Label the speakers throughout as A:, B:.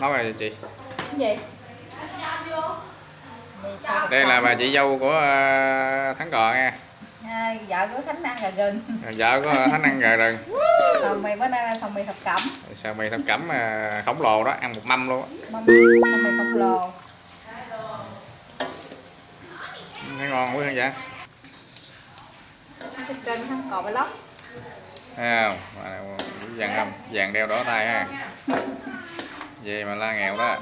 A: nói rồi chị.
B: Cái gì?
A: Đây là bà chị dâu của ờ, thắng cò nha
B: à, vợ của thánh ăn gà gừng.
A: Vợ của thắng ăn gà rừng
B: sầu mì bữa nay là sầu mì thập cẩm.
A: Sao mì thập cẩm ờ, khổng lồ đó ăn một mâm luôn á.
B: mâm sầu mì khổng lồ.
A: Thấy ngon quá dạ
B: trên kênh thắng cò vlog
A: thấy không? Vàng không vàng đeo đỏ tay ha về mà la nghèo đó.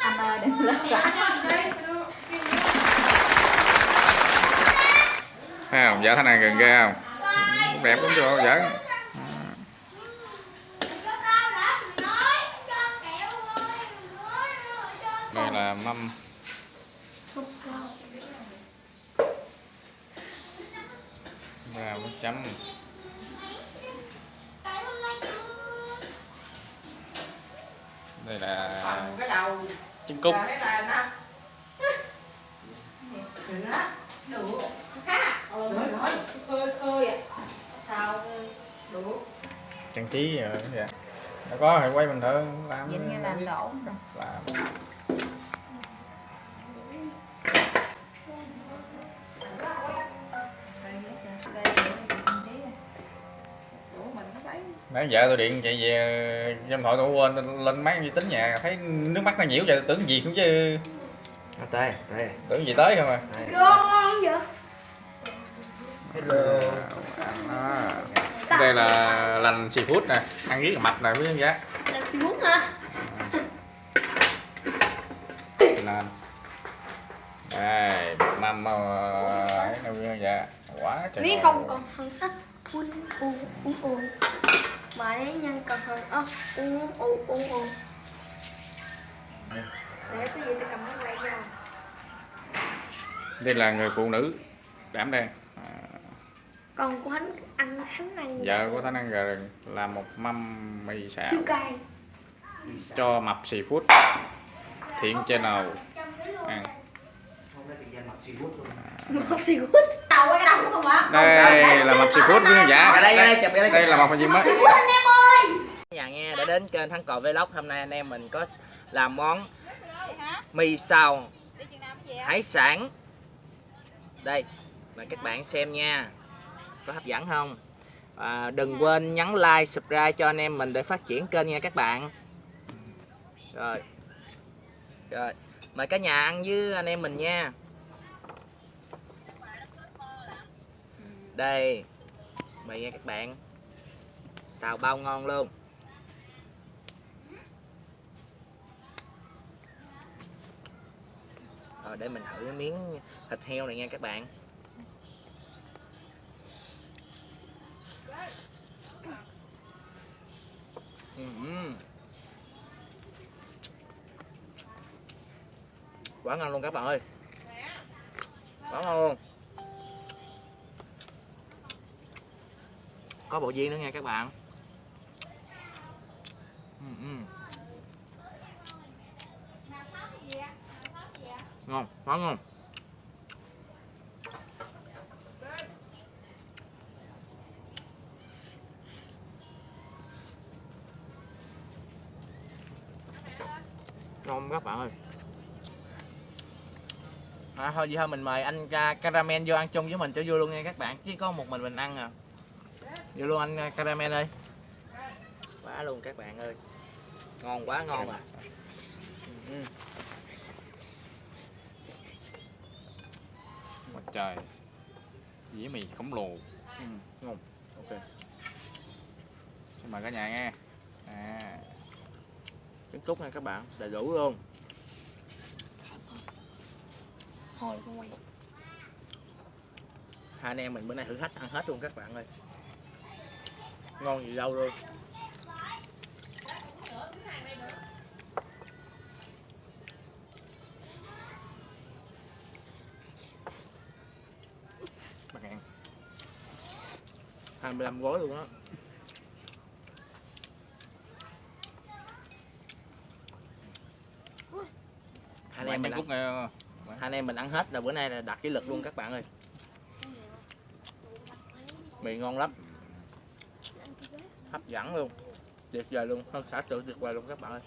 B: Anh ơi đừng lên xã.
A: Thấy không? Vợ thắng ăn gần ghê không? Đẹp cũng chưa vợ? Đây là mâm. Nước chấm đây là
B: cái đầu. là nó đủ. Khá. Khơi khơi à sao đủ.
A: Trang trí rồi dạ. Đã có thì quay mình thử làm
B: nhìn như làm đổ rồi.
A: làm nãy vợ tôi điện chạy về trong thoại tôi quên lên máy vi tính nhà thấy nước mắt nó nhiễu vậy tưởng gì cũng chứ.
C: À, tê tê.
A: Tưởng gì tới không à?
C: Tê.
D: Ngon vậy?
C: Hello.
A: Đó. đây là lành seafood nè ăn riết là mập nè quý khán giả
D: là xì mút hả?
A: Lên đây mâm ấy nè quý khán giả quá trời
D: nếu
A: ngon.
D: không
A: luôn.
D: còn hơn á uống uống uống uống mà nếu nhân còn hơn ơ uống uống uống uống để cái gì tôi cầm nó quay ra
A: đây là người phụ nữ đảm đang.
D: Còn của hắn ăn hắn ăn gì?
A: vợ của thanh ăn gà rừng làm một mâm mì xào.
D: Siêu cay.
A: Cho mập seafood thiện channel. Ăn
C: hôm danh mặt seafood luôn.
D: Xì quýt
B: tàu cái đầu không hả
A: đây là mập quý khán giả
C: Ra đây, đây, chụp đây.
A: đây. là phần gì mới
C: nhà nghe đã đến kênh thắng cò vlog hôm nay anh em mình có làm món mì xào hải sản. Đây mời các bạn xem nha. Có hấp dẫn không? À, đừng quên nhấn like subscribe cho anh em mình để phát triển kênh nha các bạn. Rồi. Rồi. Mời cả nhà ăn với anh em mình nha đây. Mời nghe các bạn. Xào bao ngon luôn. Rồi, để mình thử miếng thịt heo này nha các bạn. Quá ngon luôn các bạn ơi. Quá ngon luôn. Có bộ viên nữa nha các bạn. Ừ, ừ. Ngon quá ngon. Ngon các bạn ơi. À, thôi vậy thôi mình mời anh ca- caramel vô ăn chung với mình cho vui luôn nha các bạn. Chứ có một mình mình ăn à vô luôn anh uh, caramel ơi. Quá luôn các bạn ơi. Ngon quá ngon à. Ừ.
A: Ôi trời. Dĩa mì khổng lồ.
C: Ừ, ngon. Ok.
A: Xin mời cả nhà nghe. À,
C: trứng cút nha các bạn đầy đủ luôn.
D: Không quay
C: hai anh em mình bữa nay thử thách ăn hết luôn các bạn ơi ngon gì đâu luôn
A: bắt ăn
C: 25 gói luôn á. Hai anh em mình ăn,
A: nghe
C: hai anh em mình ăn hết là bữa nay là đạt kỷ lục luôn các bạn ơi. Mì ngon lắm hấp dẫn luôn. Tuyệt vời luôn. Hơn xã tự tuyệt vời luôn các bạn ơi.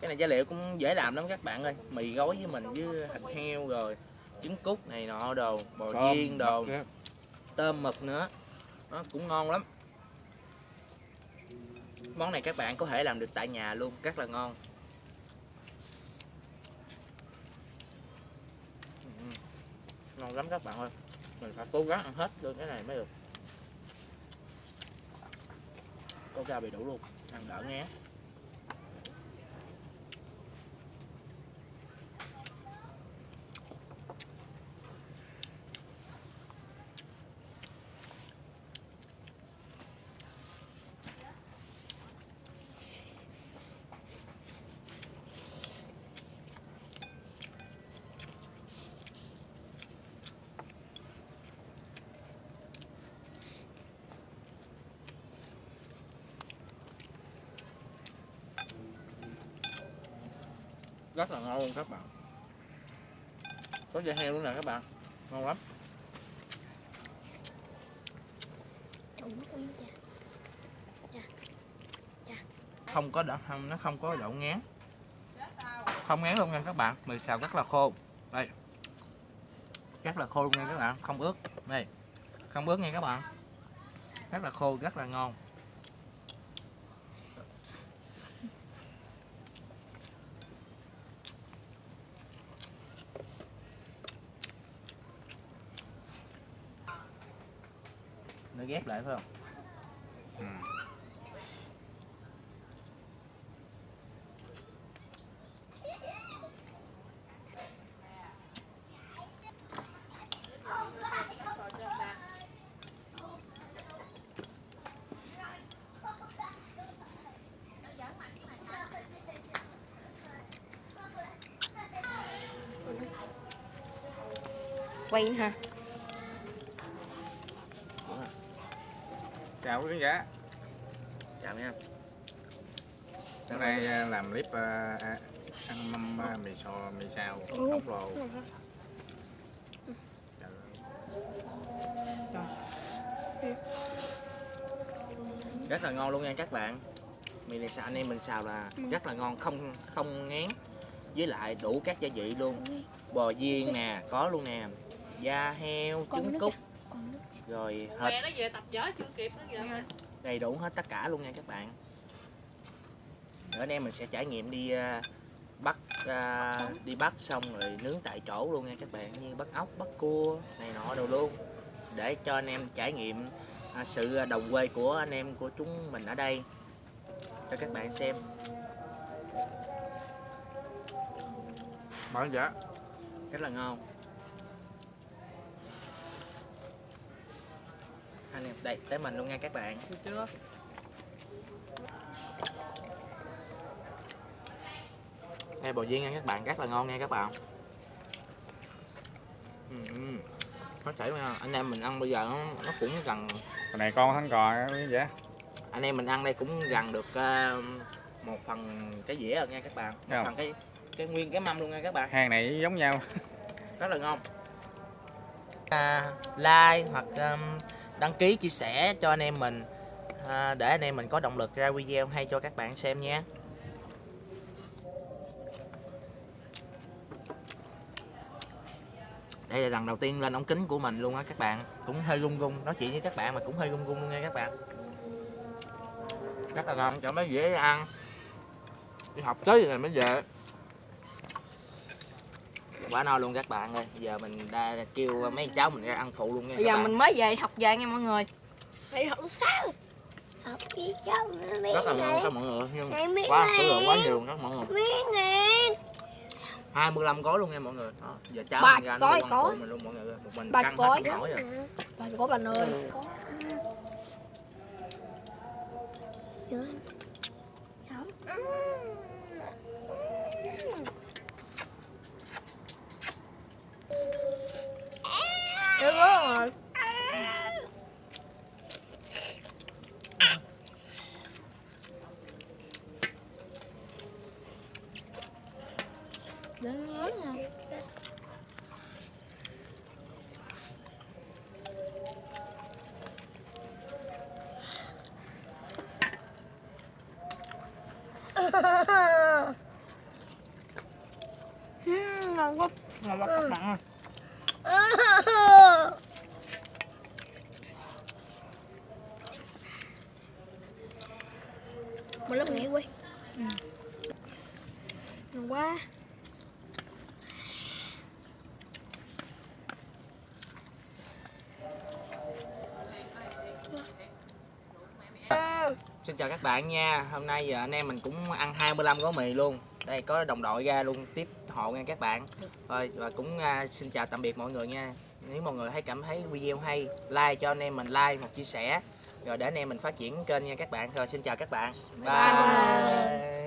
C: Cái này giá liệu cũng dễ làm lắm các bạn ơi. Mì gói với mình với thịt heo rồi trứng cút này nọ đồ bò viên đồ. tôm mực nữa. Nó cũng ngon lắm. Món này các bạn có thể làm được tại nhà luôn rất là ngon. Ừ, ngon lắm các bạn ơi mình phải cố gắng ăn hết luôn cái này mới được. Có ra bị đủ luôn. Ăn đỡ ngán rất là ngon luôn các bạn. Có da heo luôn nè các bạn ngon lắm.
D: Ui chà.
C: không có đậu không nó không có đậu ngán. Không ngán luôn nha các bạn mì xào rất là khô. Đây. Rất là khô luôn nha các bạn không ướt. Đây. Không ướt nha các bạn. Rất là khô rất là ngon ghép lại phải không
A: Ừ.
B: quay ha
A: chào quý khán giả.
C: Chào nha.
A: Hôm nay à, làm clip à, à, ăn mâm à, mì xò mì xào khổng lồ Trời ơi.
C: rất là ngon luôn nha các bạn. Mì này xào anh em mình xào là rất là ngon không không ngán. Với lại đủ các gia vị luôn. Bò viên nè có luôn nè. Da heo trứng cút.
D: à?
C: Rồi
E: Mẹ nó về tập vở chưa kịp nó kìa.
C: đầy đủ hết tất cả luôn nha các bạn. Nữa anh em mình sẽ trải nghiệm đi à, bắt à, đi bắt xong rồi nướng tại chỗ luôn nha các bạn như bắt ốc bắt cua này nọ đồ luôn. Để cho anh em trải nghiệm à, sự đồng quê của anh em của chúng mình ở đây. Cho các bạn xem.
A: Mở dạ.
C: Rất là ngon anh em đây tới mình luôn nha các bạn.
E: Được chưa?
C: Đây bò viên nha các bạn, rất là ngon nha các bạn. Ừ, ừ. Nó chảy nha, anh em mình ăn bây giờ nó, nó cũng gần.
A: Cái này con thắng cò á quý khán giả
C: Anh em mình ăn đây cũng gần được ờ, một phần cái dĩa rồi nha các bạn. Một phần cái cái nguyên cái mâm luôn nha các bạn.
A: Hàng này giống nhau.
C: Rất là ngon. À, Like hoặc um, đăng ký chia sẻ cho anh em mình à, Để anh em mình có động lực ra video hay cho các bạn xem nha đây là lần đầu tiên lên ống kính của mình luôn á các bạn. Cũng hơi rung rung nói chuyện với các bạn mà cũng hơi rung rung luôn nha các bạn. Rất là ngon cho mới dễ ăn. Đi học tới rồi mới về quá no luôn các bạn ơi giờ mình đã kêu mấy cháu mình ra ăn phụ luôn nha
B: bây giờ
C: bạn
B: mình mới về học về nha mọi người
D: Phải học sao? Học đi sao
C: rất là ngon các mọi người nhưng quá số lượng quá nhiều các mọi người
D: Mấy ngày?
C: 25 gói luôn nha mọi người đó, giờ cháu
B: Ba
C: mình ra
B: gói,
C: ăn
B: gói.
C: phụ mình luôn mọi người ơi. một mình
B: Ba
C: căng
B: gói.
C: hết gói rồi
B: bà có bà ơi
D: Có. lớn lớn
B: ha ngon
D: quá ngon quá các bạn ơi một lớp nghỉ quay ừ.
C: ngon quá xin chào các bạn nha. Hôm nay giờ anh em mình cũng ăn 25 gói mì luôn. Đây có đồng đội ra luôn tiếp hộ nha các bạn. Rồi và cũng à, xin chào tạm biệt mọi người nha. Nếu mọi người thấy cảm thấy video hay like cho anh em mình like một chia sẻ. Rồi để anh em mình phát triển kênh nha các bạn. Rồi xin chào các bạn. Bye,